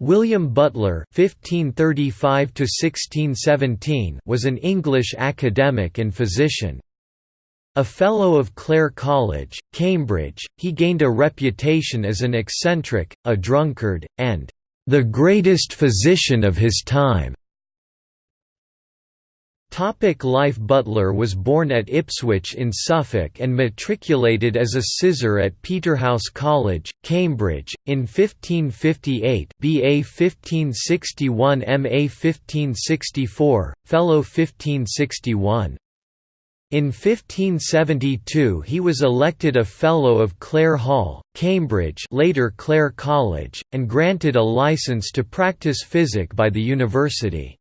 William Butler (1535–1617) was an English academic and physician. A Fellow of Clare College, Cambridge, he gained a reputation as an eccentric, a drunkard, and the greatest physician of his time. Topic life Butler was born at Ipswich in Suffolk and matriculated as a sizar at Peterhouse College, Cambridge, in 1558 BA 1561 MA 1564, Fellow 1561. In 1572 he was elected a Fellow of Clare Hall, Cambridge later Clare College, and granted a licence to practice physic by the university.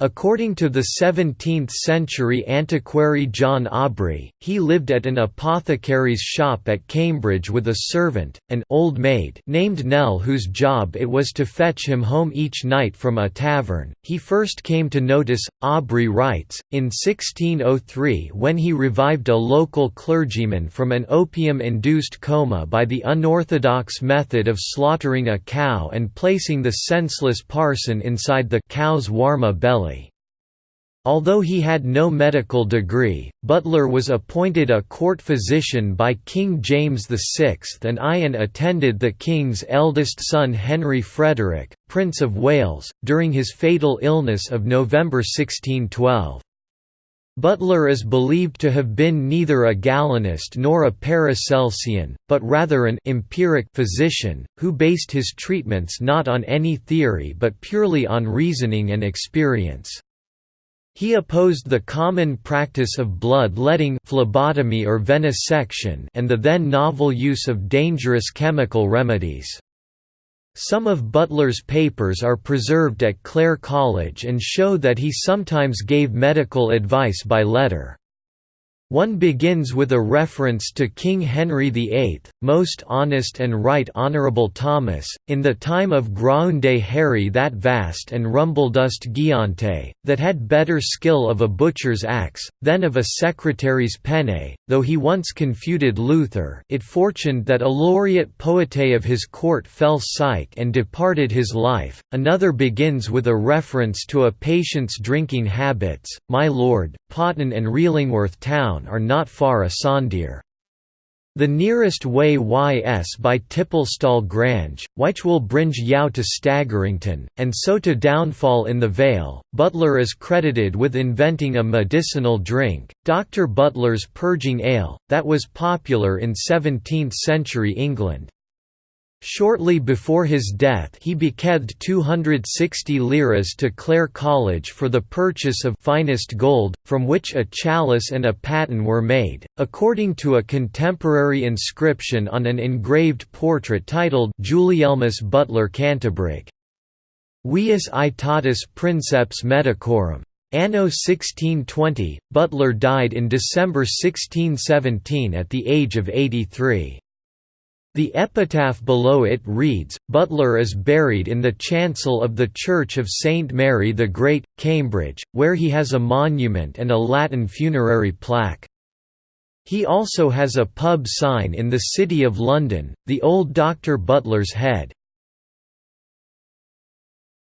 According to the 17th-century antiquary John Aubrey, he lived at an apothecary's shop at Cambridge with a servant, an old maid named Nell whose job it was to fetch him home each night from a tavern. He first came to notice, Aubrey writes, in 1603 when he revived a local clergyman from an opium-induced coma by the unorthodox method of slaughtering a cow and placing the senseless parson inside the cow's warma belly Although he had no medical degree, Butler was appointed a court physician by King James VI and Ian attended the king's eldest son Henry Frederick, Prince of Wales, during his fatal illness of November 1612. Butler is believed to have been neither a Galenist nor a Paracelsian, but rather an empiric physician, who based his treatments not on any theory but purely on reasoning and experience. He opposed the common practice of blood-letting phlebotomy or venesection and the then novel use of dangerous chemical remedies. Some of Butler's papers are preserved at Clare College and show that he sometimes gave medical advice by letter. One begins with a reference to King Henry VIII, most honest and right Honourable Thomas, in the time of Graunde Harry that vast and rumbledust Giante, that had better skill of a butcher's axe, than of a secretary's penne, though he once confuted Luther it fortuned that a laureate poete of his court fell sick and departed his life. Another begins with a reference to a patient's drinking habits, my lord, Potton and Reelingworth town town are not far a asunder. The nearest way ys by Tipplestall Grange, which will bring Yao to Staggerington, and so to downfall in the Vale. Butler is credited with inventing a medicinal drink, Dr. Butler's purging ale, that was popular in 17th-century England. Shortly before his death he bequeathed 260 liras to Clare College for the purchase of finest gold, from which a chalice and a paten were made, according to a contemporary inscription on an engraved portrait titled Gulielmus Butler Cantabric. Vius aetatis princeps medicorum. Anno 1620, Butler died in December 1617 at the age of 83. The epitaph below it reads, Butler is buried in the chancel of the Church of St Mary the Great, Cambridge, where he has a monument and a Latin funerary plaque. He also has a pub sign in the City of London, the Old Dr Butler's Head.